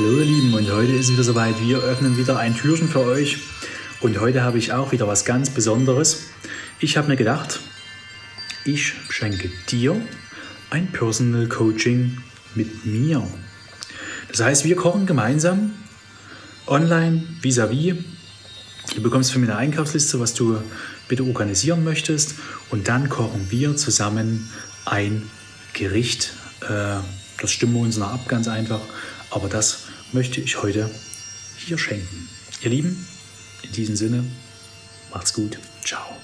Hallo ihr Lieben und heute ist wieder soweit. Wir öffnen wieder ein Türchen für euch und heute habe ich auch wieder was ganz Besonderes. Ich habe mir gedacht, ich schenke dir ein Personal Coaching mit mir. Das heißt, wir kochen gemeinsam online vis-à-vis. -vis. Du bekommst von mir eine Einkaufsliste, was du bitte organisieren möchtest und dann kochen wir zusammen ein Gericht. Äh, das stimmen wir uns noch ab, ganz einfach. Aber das möchte ich heute hier schenken. Ihr Lieben, in diesem Sinne, macht's gut. Ciao.